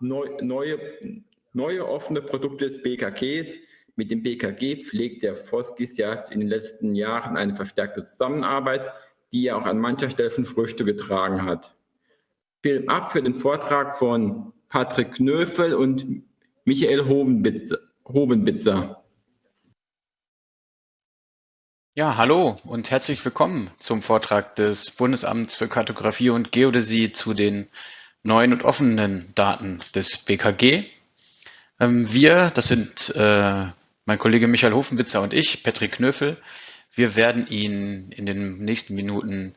neu, neue, neue offene Produkte des BKGs. Mit dem BKG pflegt der Foskis ja in den letzten Jahren eine verstärkte Zusammenarbeit, die ja auch an mancher Stelle von Früchte getragen hat. Film ab für den Vortrag von Patrick Knöfel und Michael Hovenbitzer. Ja, hallo und herzlich willkommen zum Vortrag des Bundesamts für Kartografie und Geodäsie zu den neuen und offenen Daten des BKG. Ähm, wir, das sind äh, mein Kollege Michael Hofenbitzer und ich, Patrick Knöfel, wir werden Ihnen in den nächsten Minuten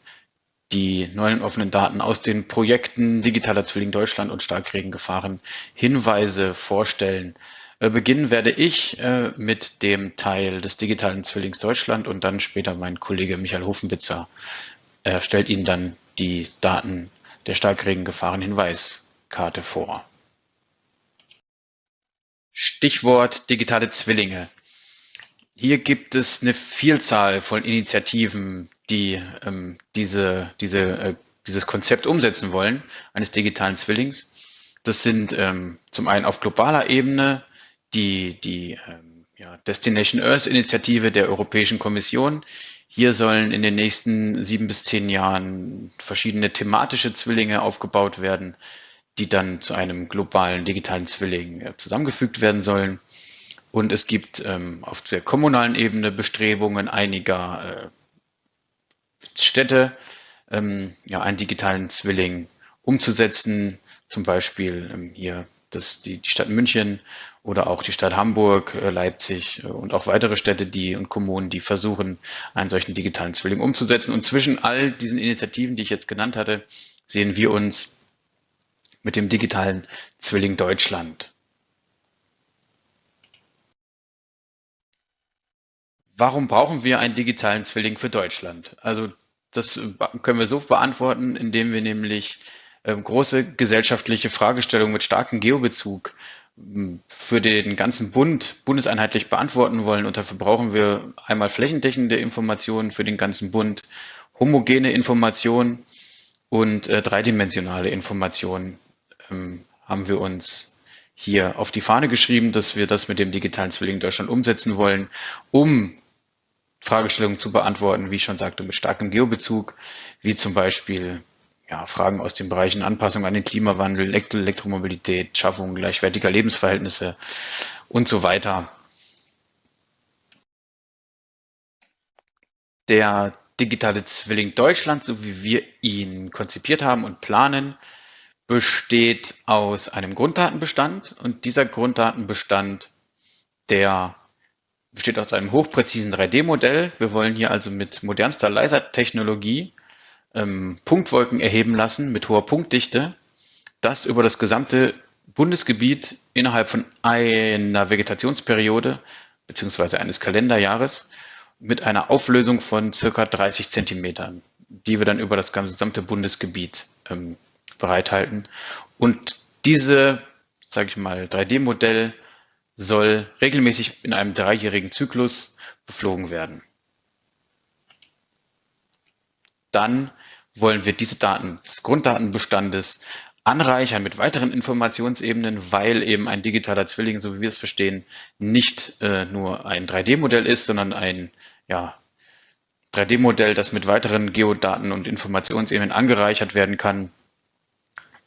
die neuen offenen Daten aus den Projekten Digitaler Zwilling Deutschland und Starkregengefahren Hinweise vorstellen. Äh, beginnen werde ich äh, mit dem Teil des digitalen Zwillings Deutschland und dann später mein Kollege Michael Hofenbitzer äh, stellt Ihnen dann die Daten der Starkregengefahren-Hinweiskarte vor. Stichwort digitale Zwillinge. Hier gibt es eine Vielzahl von Initiativen, die ähm, diese, diese, äh, dieses Konzept umsetzen wollen, eines digitalen Zwillings. Das sind ähm, zum einen auf globaler Ebene die, die ähm, ja, Destination Earth Initiative der Europäischen Kommission. Hier sollen in den nächsten sieben bis zehn Jahren verschiedene thematische Zwillinge aufgebaut werden, die dann zu einem globalen digitalen Zwilling äh, zusammengefügt werden sollen. Und es gibt ähm, auf der kommunalen Ebene Bestrebungen einiger äh, Städte, ähm, ja, einen digitalen Zwilling umzusetzen. Zum Beispiel ähm, hier das, die, die Stadt München oder auch die Stadt Hamburg, äh, Leipzig äh, und auch weitere Städte die und Kommunen, die versuchen, einen solchen digitalen Zwilling umzusetzen. Und zwischen all diesen Initiativen, die ich jetzt genannt hatte, sehen wir uns mit dem digitalen Zwilling Deutschland. Warum brauchen wir einen digitalen Zwilling für Deutschland? Also das können wir so beantworten, indem wir nämlich große gesellschaftliche Fragestellungen mit starkem Geobezug hm, für den ganzen Bund bundeseinheitlich beantworten wollen. Und dafür brauchen wir einmal flächendeckende Informationen für den ganzen Bund, homogene Informationen und äh, dreidimensionale Informationen ähm, haben wir uns hier auf die Fahne geschrieben, dass wir das mit dem digitalen Zwilling Deutschland umsetzen wollen, um Fragestellungen zu beantworten, wie ich schon sagte, mit starkem Geobezug, wie zum Beispiel ja, Fragen aus den Bereichen Anpassung an den Klimawandel, Elektromobilität, Schaffung gleichwertiger Lebensverhältnisse und so weiter. Der digitale Zwilling Deutschland, so wie wir ihn konzipiert haben und planen, besteht aus einem Grunddatenbestand und dieser Grunddatenbestand, der besteht aus einem hochpräzisen 3D-Modell. Wir wollen hier also mit modernster Lasertechnologie ähm, Punktwolken erheben lassen mit hoher Punktdichte, das über das gesamte Bundesgebiet innerhalb von einer Vegetationsperiode beziehungsweise eines Kalenderjahres mit einer Auflösung von circa 30 Zentimetern, die wir dann über das gesamte Bundesgebiet ähm, bereithalten. Und diese, sage ich mal, 3D-Modell soll regelmäßig in einem dreijährigen Zyklus beflogen werden. Dann wollen wir diese Daten des Grunddatenbestandes anreichern mit weiteren Informationsebenen, weil eben ein digitaler Zwilling, so wie wir es verstehen, nicht äh, nur ein 3D-Modell ist, sondern ein ja, 3D-Modell, das mit weiteren Geodaten und Informationsebenen angereichert werden kann.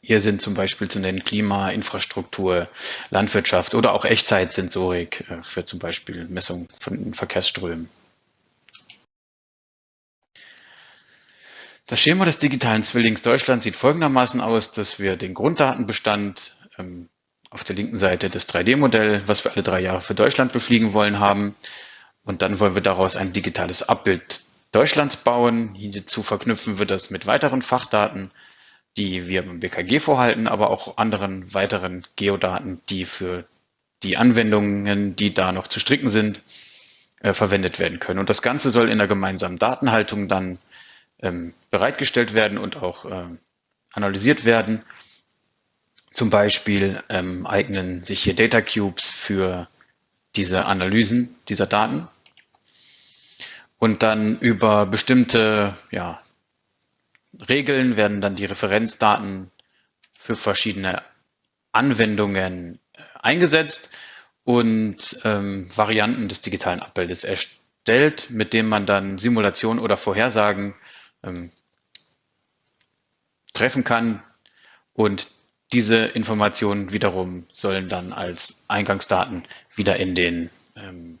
Hier sind zum Beispiel zu nennen Klima, Infrastruktur, Landwirtschaft oder auch Echtzeitsensorik äh, für zum Beispiel Messung von Verkehrsströmen. Das Schema des digitalen Zwillings Deutschland sieht folgendermaßen aus, dass wir den Grunddatenbestand ähm, auf der linken Seite das 3D-Modell, was wir alle drei Jahre für Deutschland befliegen wollen, haben. Und dann wollen wir daraus ein digitales Abbild Deutschlands bauen. Hierzu verknüpfen wir das mit weiteren Fachdaten, die wir beim BKG vorhalten, aber auch anderen weiteren Geodaten, die für die Anwendungen, die da noch zu stricken sind, äh, verwendet werden können. Und das Ganze soll in der gemeinsamen Datenhaltung dann ähm, bereitgestellt werden und auch ähm, analysiert werden. Zum Beispiel ähm, eignen sich hier Data Cubes für diese Analysen dieser Daten. Und dann über bestimmte ja, Regeln werden dann die Referenzdaten für verschiedene Anwendungen äh, eingesetzt und ähm, Varianten des digitalen Abbildes erstellt, mit denen man dann Simulationen oder Vorhersagen ähm, treffen kann. Und diese Informationen wiederum sollen dann als Eingangsdaten wieder in, den, ähm,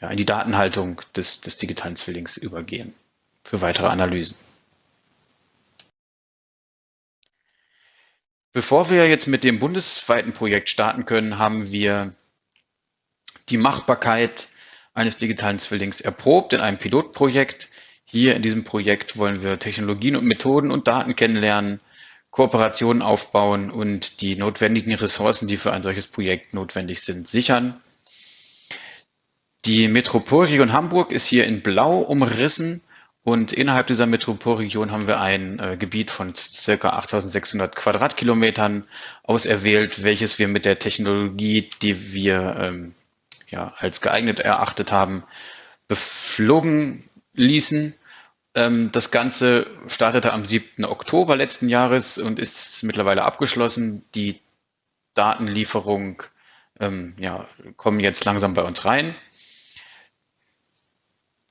ja, in die Datenhaltung des, des digitalen Zwillings übergehen für weitere Analysen. Bevor wir jetzt mit dem bundesweiten Projekt starten können, haben wir die Machbarkeit eines digitalen Zwillings erprobt in einem Pilotprojekt. Hier in diesem Projekt wollen wir Technologien und Methoden und Daten kennenlernen, Kooperationen aufbauen und die notwendigen Ressourcen, die für ein solches Projekt notwendig sind, sichern. Die Metropolregion Hamburg ist hier in Blau umrissen und innerhalb dieser Metropolregion haben wir ein äh, Gebiet von circa 8600 Quadratkilometern auserwählt, welches wir mit der Technologie, die wir ähm, ja, als geeignet erachtet haben, beflogen ließen. Ähm, das Ganze startete am 7. Oktober letzten Jahres und ist mittlerweile abgeschlossen. Die Datenlieferung ähm, ja, kommen jetzt langsam bei uns rein.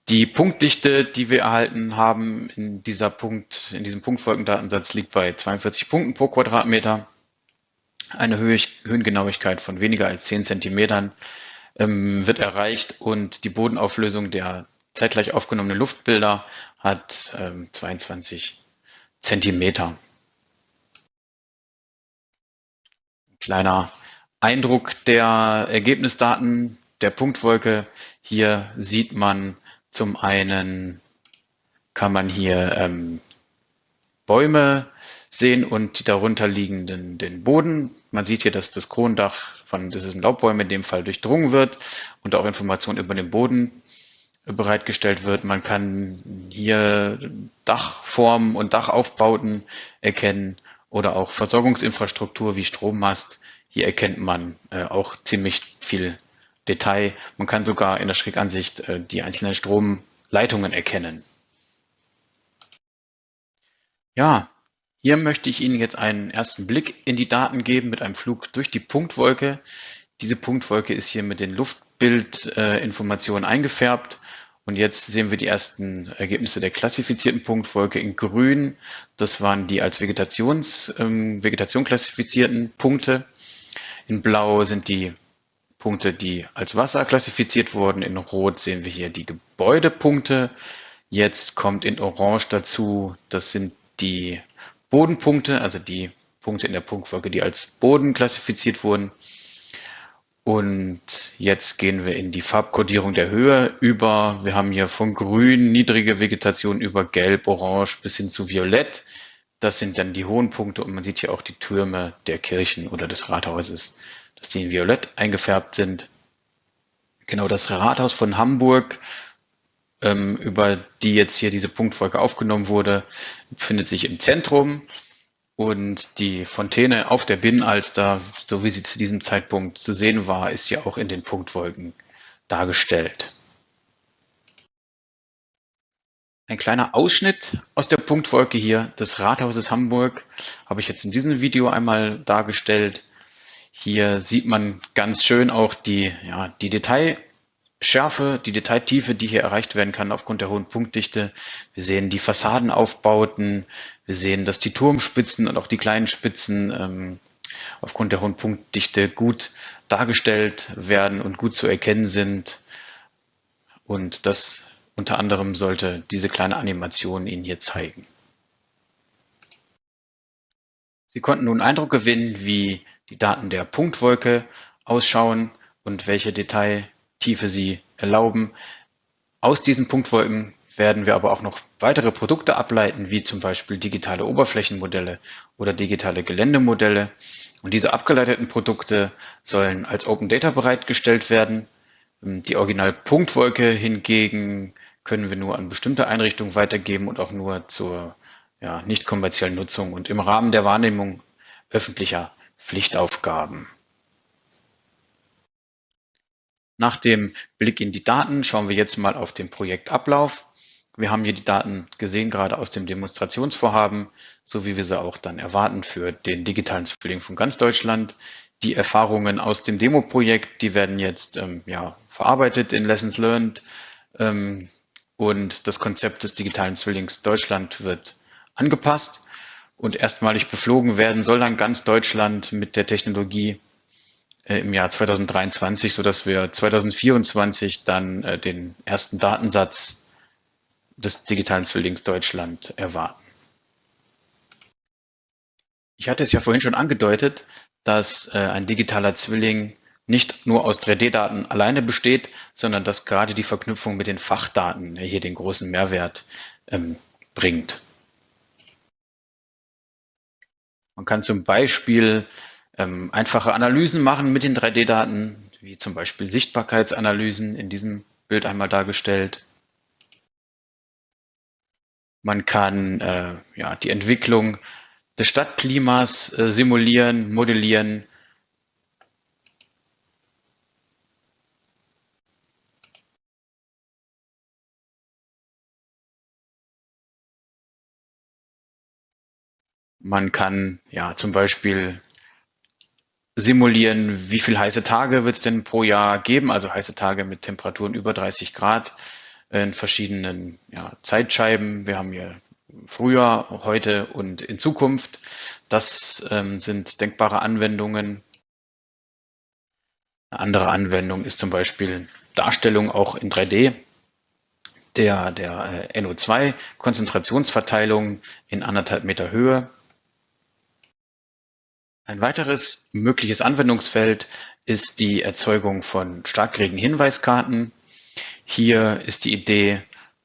Die Punktdichte, die wir erhalten haben in dieser Punkt, in diesem Punktfolgendatensatz liegt bei 42 Punkten pro Quadratmeter. Eine Höhengenauigkeit von weniger als 10 Zentimetern ähm, wird erreicht und die Bodenauflösung der zeitgleich aufgenommenen Luftbilder hat ähm, 22 Zentimeter. Kleiner Eindruck der Ergebnisdaten der Punktwolke. Hier sieht man zum einen, kann man hier ähm, Bäume sehen und die darunter liegenden den Boden. Man sieht hier, dass das Kronendach von, das ist ein Laubbäume in dem Fall durchdrungen wird und auch Informationen über den Boden bereitgestellt wird. Man kann hier Dachformen und Dachaufbauten erkennen oder auch Versorgungsinfrastruktur wie Strommast. Hier erkennt man äh, auch ziemlich viel Detail. Man kann sogar in der Schrägansicht äh, die einzelnen Stromleitungen erkennen. Ja, hier möchte ich Ihnen jetzt einen ersten Blick in die Daten geben mit einem Flug durch die Punktwolke. Diese Punktwolke ist hier mit den Luftbildinformationen äh, eingefärbt. Und jetzt sehen wir die ersten Ergebnisse der klassifizierten Punktwolke in grün. Das waren die als Vegetations, ähm, Vegetation klassifizierten Punkte. In blau sind die Punkte, die als Wasser klassifiziert wurden. In rot sehen wir hier die Gebäudepunkte. Jetzt kommt in orange dazu, das sind die Bodenpunkte, also die Punkte in der Punktfolge, die als Boden klassifiziert wurden. Und jetzt gehen wir in die Farbkodierung der Höhe über. Wir haben hier von grün, niedrige Vegetation über gelb, orange bis hin zu violett. Das sind dann die hohen Punkte und man sieht hier auch die Türme der Kirchen oder des Rathauses, dass die in violett eingefärbt sind. Genau das Rathaus von Hamburg ähm, über die jetzt hier diese Punktfolge aufgenommen wurde, befindet sich im Zentrum. Und die Fontäne auf der Binnenalster, so wie sie zu diesem Zeitpunkt zu sehen war, ist ja auch in den Punktwolken dargestellt. Ein kleiner Ausschnitt aus der Punktwolke hier des Rathauses Hamburg habe ich jetzt in diesem Video einmal dargestellt. Hier sieht man ganz schön auch die, ja, die Detail Schärfe, die Detailtiefe, die hier erreicht werden kann aufgrund der hohen Punktdichte. Wir sehen die Fassadenaufbauten. Wir sehen, dass die Turmspitzen und auch die kleinen Spitzen ähm, aufgrund der hohen Punktdichte gut dargestellt werden und gut zu erkennen sind. Und das unter anderem sollte diese kleine Animation Ihnen hier zeigen. Sie konnten nun Eindruck gewinnen, wie die Daten der Punktwolke ausschauen und welche Detail Tiefe sie erlauben. Aus diesen Punktwolken werden wir aber auch noch weitere Produkte ableiten, wie zum Beispiel digitale Oberflächenmodelle oder digitale Geländemodelle. Und diese abgeleiteten Produkte sollen als Open Data bereitgestellt werden. Die Original-Punktwolke hingegen können wir nur an bestimmte Einrichtungen weitergeben und auch nur zur ja, nicht kommerziellen Nutzung und im Rahmen der Wahrnehmung öffentlicher Pflichtaufgaben. Nach dem Blick in die Daten schauen wir jetzt mal auf den Projektablauf. Wir haben hier die Daten gesehen, gerade aus dem Demonstrationsvorhaben, so wie wir sie auch dann erwarten für den digitalen Zwilling von ganz Deutschland. Die Erfahrungen aus dem Demo-Projekt, die werden jetzt ähm, ja, verarbeitet in Lessons Learned ähm, und das Konzept des digitalen Zwillings Deutschland wird angepasst und erstmalig beflogen werden soll dann ganz Deutschland mit der Technologie im Jahr 2023, sodass wir 2024 dann äh, den ersten Datensatz des digitalen Zwillings Deutschland erwarten. Ich hatte es ja vorhin schon angedeutet, dass äh, ein digitaler Zwilling nicht nur aus 3D-Daten alleine besteht, sondern dass gerade die Verknüpfung mit den Fachdaten hier den großen Mehrwert ähm, bringt. Man kann zum Beispiel ähm, einfache Analysen machen mit den 3D-Daten, wie zum Beispiel Sichtbarkeitsanalysen in diesem Bild einmal dargestellt. Man kann äh, ja, die Entwicklung des Stadtklimas äh, simulieren, modellieren. Man kann ja zum Beispiel simulieren, wie viele heiße Tage wird es denn pro Jahr geben, also heiße Tage mit Temperaturen über 30 Grad in verschiedenen ja, Zeitscheiben. Wir haben hier früher, heute und in Zukunft. Das ähm, sind denkbare Anwendungen. Eine andere Anwendung ist zum Beispiel Darstellung auch in 3D der, der äh, NO2-Konzentrationsverteilung in anderthalb Meter Höhe. Ein weiteres mögliches Anwendungsfeld ist die Erzeugung von Starkregen-Hinweiskarten. Hier ist die Idee,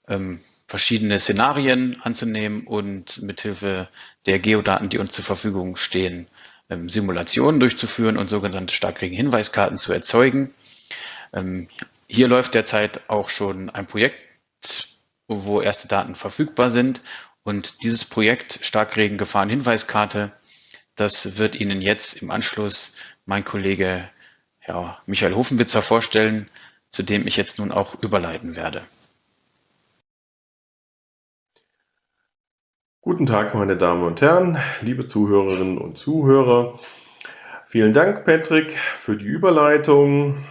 ähm, verschiedene Szenarien anzunehmen und mithilfe der Geodaten, die uns zur Verfügung stehen, ähm, Simulationen durchzuführen und sogenannte Starkregen-Hinweiskarten zu erzeugen. Ähm, hier läuft derzeit auch schon ein Projekt, wo erste Daten verfügbar sind. Und dieses Projekt Starkregen-Gefahren-Hinweiskarte das wird Ihnen jetzt im Anschluss mein Kollege ja, Michael Hofenwitzer vorstellen, zu dem ich jetzt nun auch überleiten werde. Guten Tag, meine Damen und Herren, liebe Zuhörerinnen und Zuhörer. Vielen Dank, Patrick, für die Überleitung.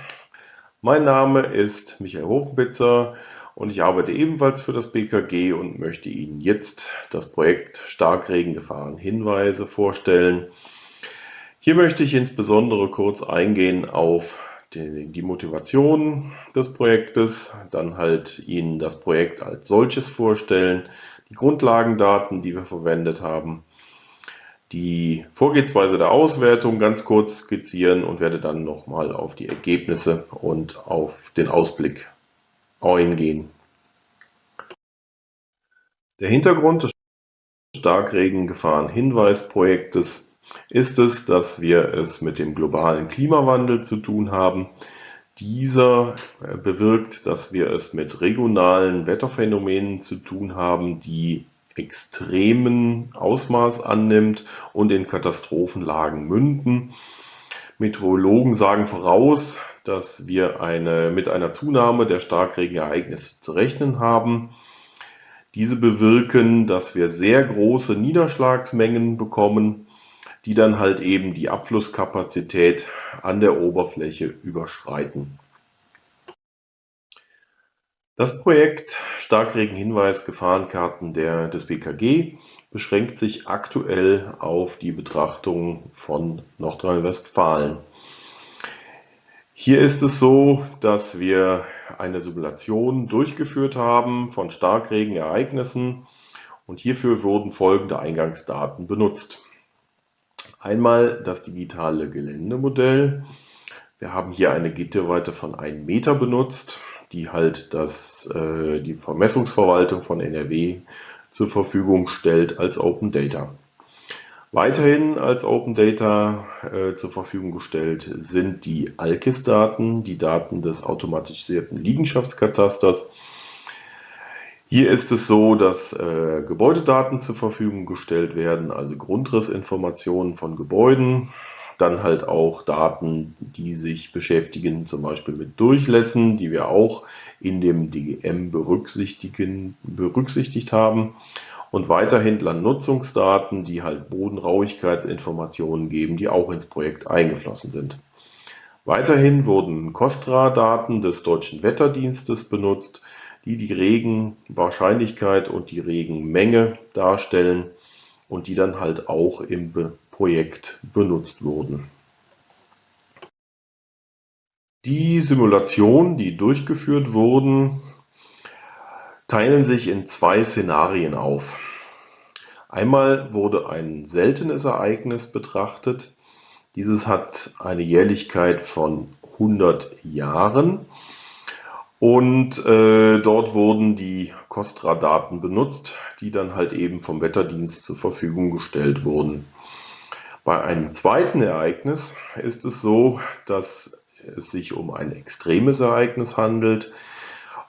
Mein Name ist Michael Hofenwitzer und ich arbeite ebenfalls für das BKG und möchte Ihnen jetzt das Projekt Starkregengefahren Hinweise vorstellen. Hier möchte ich insbesondere kurz eingehen auf die, Motivation des Projektes, dann halt Ihnen das Projekt als solches vorstellen, die Grundlagendaten, die wir verwendet haben, die Vorgehensweise der Auswertung ganz kurz skizzieren und werde dann nochmal auf die Ergebnisse und auf den Ausblick eingehen. Der Hintergrund des Starkregen-Gefahren-Hinweis-Projektes ist es, dass wir es mit dem globalen Klimawandel zu tun haben. Dieser äh, bewirkt, dass wir es mit regionalen Wetterphänomenen zu tun haben, die extremen Ausmaß annimmt und in Katastrophenlagen münden. Meteorologen sagen voraus, dass wir eine, mit einer Zunahme der Starkregenereignisse zu rechnen haben. Diese bewirken, dass wir sehr große Niederschlagsmengen bekommen, die dann halt eben die Abflusskapazität an der Oberfläche überschreiten. Das Projekt Starkregenhinweis Gefahrenkarten der, des BKG beschränkt sich aktuell auf die Betrachtung von Nordrhein-Westfalen. Hier ist es so, dass wir eine Simulation durchgeführt haben von Starkregenereignissen und hierfür wurden folgende Eingangsdaten benutzt. Einmal das digitale Geländemodell. Wir haben hier eine Gitterweite von 1 Meter benutzt, die halt das, äh, die Vermessungsverwaltung von NRW zur Verfügung stellt als Open Data. Weiterhin als Open Data äh, zur Verfügung gestellt sind die ALKIS-Daten, die Daten des automatisierten Liegenschaftskatasters. Hier ist es so, dass äh, Gebäudedaten zur Verfügung gestellt werden, also Grundrissinformationen von Gebäuden. dann halt auch Daten, die sich beschäftigen, zum Beispiel mit Durchlässen, die wir auch in dem DGM berücksichtigen, berücksichtigt haben. Und weiterhin Landnutzungsdaten, die halt Bodenrauigkeitsinformationen geben, die auch ins Projekt eingeflossen sind. Weiterhin wurden COSTRA-Daten des Deutschen Wetterdienstes benutzt, die die Regenwahrscheinlichkeit und die Regenmenge darstellen und die dann halt auch im Projekt benutzt wurden. Die Simulationen, die durchgeführt wurden, teilen sich in zwei Szenarien auf. Einmal wurde ein seltenes Ereignis betrachtet. Dieses hat eine Jährlichkeit von 100 Jahren und äh, dort wurden die Kostra-Daten benutzt, die dann halt eben vom Wetterdienst zur Verfügung gestellt wurden. Bei einem zweiten Ereignis ist es so, dass es sich um ein extremes Ereignis handelt.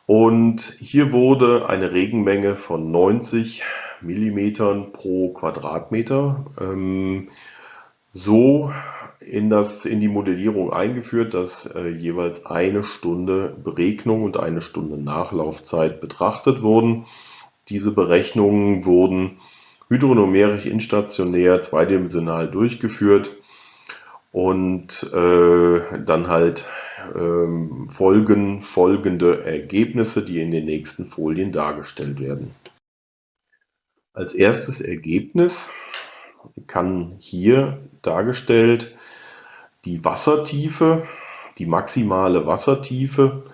Und hier wurde eine Regenmenge von 90 Millimetern pro Quadratmeter ähm, so in, das, in die Modellierung eingeführt, dass äh, jeweils eine Stunde Beregnung und eine Stunde Nachlaufzeit betrachtet wurden. Diese Berechnungen wurden hydronomerisch instationär zweidimensional durchgeführt und äh, dann halt ähm, folgen folgende Ergebnisse, die in den nächsten Folien dargestellt werden. Als erstes Ergebnis kann hier dargestellt die Wassertiefe, die maximale Wassertiefe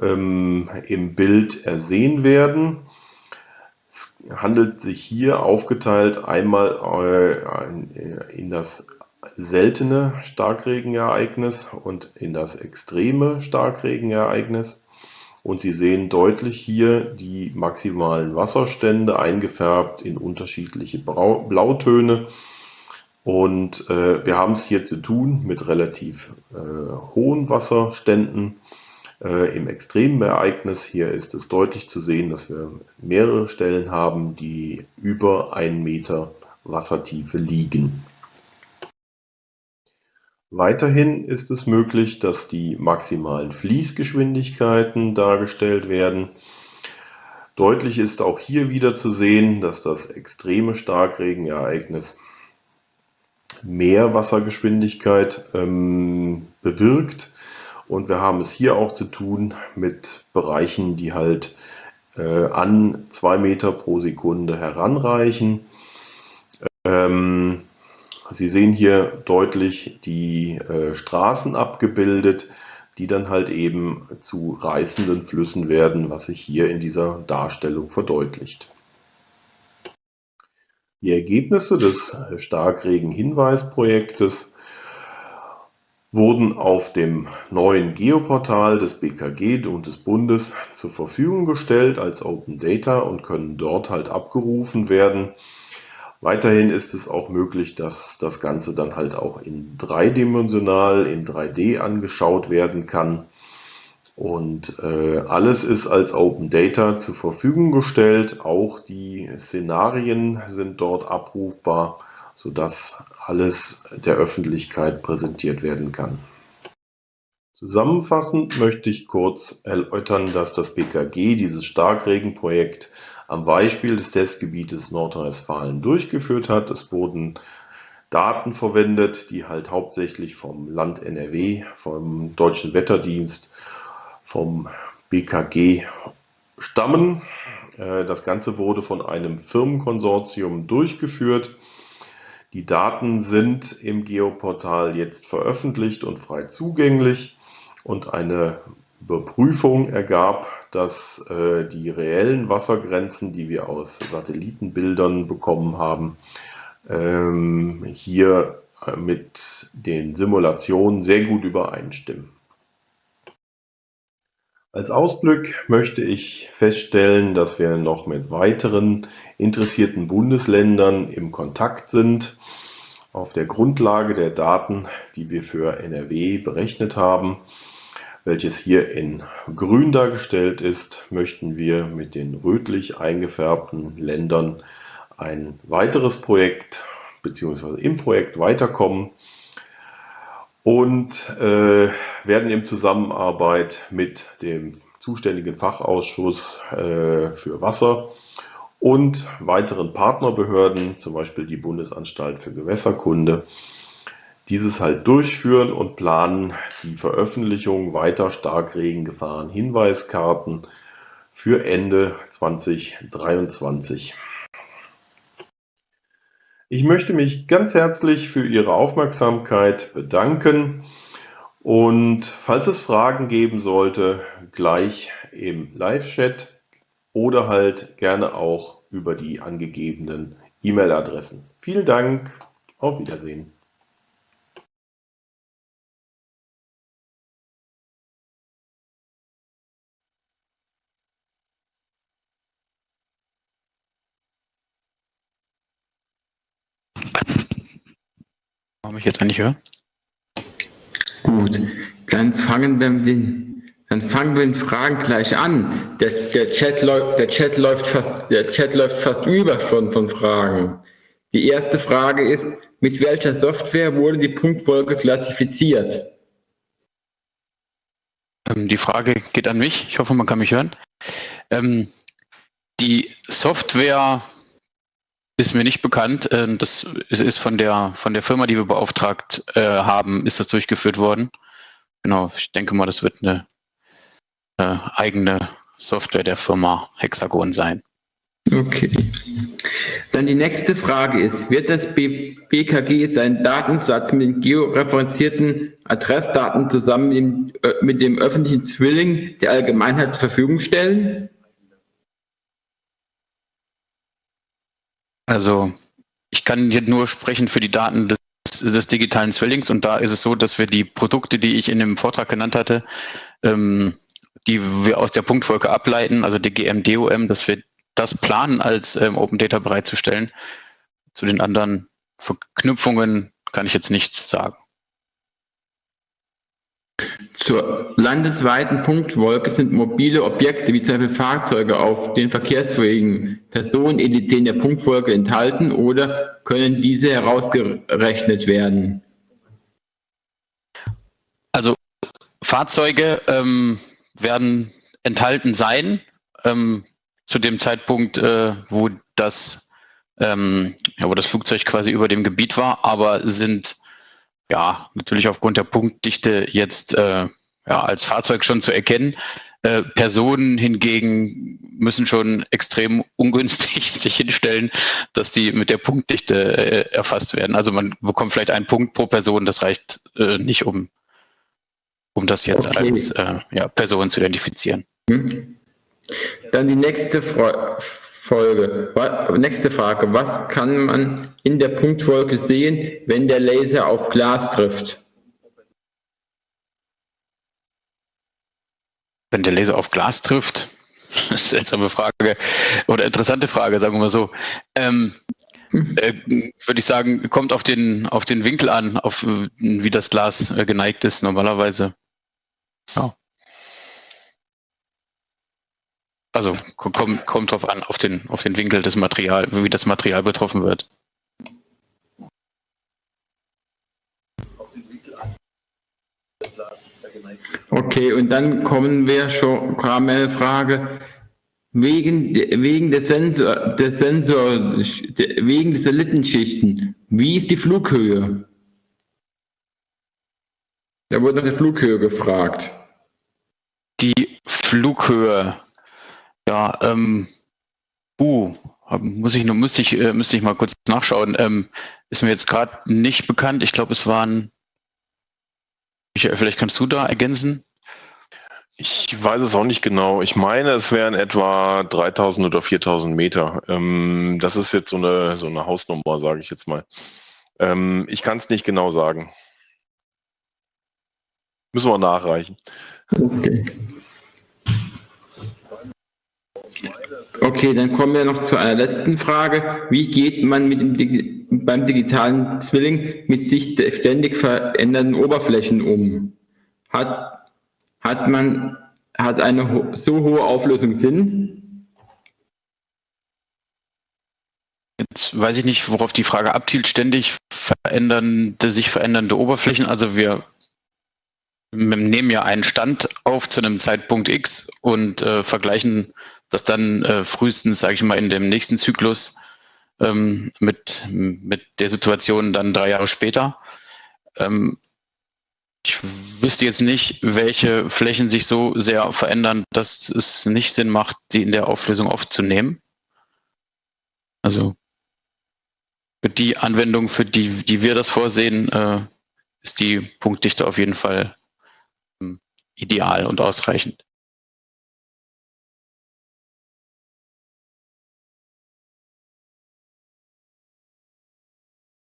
ähm, im Bild ersehen werden. Es handelt sich hier aufgeteilt einmal äh, in das seltene Starkregenereignis und in das extreme Starkregenereignis. Und Sie sehen deutlich hier die maximalen Wasserstände eingefärbt in unterschiedliche Blautöne. Und äh, wir haben es hier zu tun mit relativ äh, hohen Wasserständen äh, im extremen Ereignis. Hier ist es deutlich zu sehen, dass wir mehrere Stellen haben, die über einen Meter Wassertiefe liegen. Weiterhin ist es möglich, dass die maximalen Fließgeschwindigkeiten dargestellt werden. Deutlich ist auch hier wieder zu sehen, dass das extreme Starkregenereignis mehr Wassergeschwindigkeit ähm, bewirkt. Und wir haben es hier auch zu tun mit Bereichen, die halt äh, an zwei Meter pro Sekunde heranreichen. Ähm, Sie sehen hier deutlich die äh, Straßen abgebildet, die dann halt eben zu reißenden Flüssen werden, was sich hier in dieser Darstellung verdeutlicht. Die Ergebnisse des Starkregen-Hinweisprojektes wurden auf dem neuen Geoportal des BKG und des Bundes zur Verfügung gestellt als Open Data und können dort halt abgerufen werden. Weiterhin ist es auch möglich, dass das Ganze dann halt auch in dreidimensional, in 3D angeschaut werden kann. Und äh, alles ist als Open Data zur Verfügung gestellt. Auch die Szenarien sind dort abrufbar, sodass alles der Öffentlichkeit präsentiert werden kann. Zusammenfassend möchte ich kurz erläutern, dass das BKG dieses Starkregenprojekt am Beispiel des Testgebietes Nordrhein-Westfalen durchgeführt hat. Es wurden Daten verwendet, die halt hauptsächlich vom Land NRW, vom Deutschen Wetterdienst, vom BKG stammen. Äh, das Ganze wurde von einem Firmenkonsortium durchgeführt. Die Daten sind im Geoportal jetzt veröffentlicht und frei zugänglich und eine Überprüfung ergab, dass äh, die reellen Wassergrenzen, die wir aus Satellitenbildern bekommen haben, ähm, hier äh, mit den Simulationen sehr gut übereinstimmen. Als Ausblick möchte ich feststellen, dass wir noch mit weiteren interessierten Bundesländern im Kontakt sind. Auf der Grundlage der Daten, die wir für NRW berechnet haben, welches hier in grün dargestellt ist, möchten wir mit den rötlich eingefärbten Ländern ein weiteres Projekt bzw. im Projekt weiterkommen. und äh, werden in Zusammenarbeit mit dem zuständigen Fachausschuss äh, für Wasser und weiteren Partnerbehörden, zum Beispiel die Bundesanstalt für Gewässerkunde, dieses halt durchführen und planen die Veröffentlichung weiter Starkregengefahren Hinweiskarten für Ende 2023. Ich möchte mich ganz herzlich für Ihre Aufmerksamkeit bedanken und falls es Fragen geben sollte, gleich im Live-Chat oder halt gerne auch über die angegebenen E-Mail-Adressen. Vielen Dank, auf Wiedersehen. Warum ich jetzt eigentlich höre? Gut, dann fangen wir mit den, dann fangen wir mit den Fragen gleich an. Der, der, Chat, der, Chat, läuft fast, der Chat läuft fast über schon von Fragen. Die erste Frage ist, mit welcher Software wurde die Punktwolke klassifiziert? Ähm, die Frage geht an mich. Ich hoffe, man kann mich hören. Ähm, die Software ist mir nicht bekannt. Ähm, das ist von der, von der Firma, die wir beauftragt äh, haben, ist das durchgeführt worden. Genau, ich denke mal, das wird eine, eine eigene Software der Firma Hexagon sein. Okay. Dann die nächste Frage ist, wird das BKG seinen Datensatz mit georeferenzierten Adressdaten zusammen äh, mit dem öffentlichen Zwilling der Allgemeinheit zur Verfügung stellen? Also ich kann hier nur sprechen für die Daten des, des, digitalen Zwillings und da ist es so, dass wir die Produkte, die ich in dem Vortrag genannt hatte, ähm, die wir aus der Punktwolke ableiten, also DGM, DOM, dass wir das planen, als ähm, Open Data bereitzustellen. Zu den anderen Verknüpfungen kann ich jetzt nichts sagen. Zur landesweiten Punktwolke sind mobile Objekte wie zum Beispiel Fahrzeuge auf den Verkehrswegen, Personen etc. in der Punktwolke enthalten oder können diese herausgerechnet werden? Also Fahrzeuge ähm, werden enthalten sein ähm, zu dem Zeitpunkt, äh, wo das ähm, ja, wo das Flugzeug quasi über dem Gebiet war, aber sind ja, natürlich aufgrund der Punktdichte jetzt äh, ja, als Fahrzeug schon zu erkennen. Äh, Personen hingegen müssen schon extrem ungünstig sich hinstellen, dass die mit der Punktdichte äh, erfasst werden. Also man bekommt vielleicht einen Punkt pro Person, das reicht äh, nicht, um, um das jetzt okay. als äh, ja, Person zu identifizieren. Hm. Dann die nächste Frage. Folge. Nächste Frage. Was kann man in der Punktwolke sehen, wenn der Laser auf Glas trifft? Wenn der Laser auf Glas trifft? Seltsame Frage oder interessante Frage, sagen wir mal so. Ähm, äh, Würde ich sagen, kommt auf den, auf den Winkel an, auf wie das Glas äh, geneigt ist normalerweise. Ja. Also kommt, kommt drauf an, auf den, auf den Winkel des Materials, wie das Material betroffen wird. Okay, und dann kommen wir schon, kam eine Frage, wegen, wegen der Sensor, der Sensor, wegen der Satellit wie ist die Flughöhe? Da wurde nach der Flughöhe gefragt. Die Flughöhe ja, ähm, uh, muss ich, müsste ich, äh, müsste ich mal kurz nachschauen. Ähm, ist mir jetzt gerade nicht bekannt. Ich glaube, es waren, Michael, vielleicht kannst du da ergänzen? Ich weiß es auch nicht genau. Ich meine, es wären etwa 3000 oder 4000 Meter. Ähm, das ist jetzt so eine, so eine Hausnummer, sage ich jetzt mal. Ähm, ich kann es nicht genau sagen. Müssen wir nachreichen. Okay. Okay, dann kommen wir noch zu einer letzten Frage. Wie geht man mit dem, beim digitalen Zwilling mit sich ständig verändernden Oberflächen um? Hat, hat man hat eine so hohe Auflösung Sinn? Jetzt weiß ich nicht, worauf die Frage abzielt. Ständig verändernde, sich verändernde Oberflächen. Also wir nehmen ja einen Stand auf zu einem Zeitpunkt X und äh, vergleichen das dann äh, frühestens, sage ich mal, in dem nächsten Zyklus ähm, mit, mit der Situation dann drei Jahre später. Ähm, ich wüsste jetzt nicht, welche Flächen sich so sehr verändern, dass es nicht Sinn macht, sie in der Auflösung aufzunehmen. Also für die Anwendung, für die, die wir das vorsehen, äh, ist die Punktdichte auf jeden Fall ähm, ideal und ausreichend.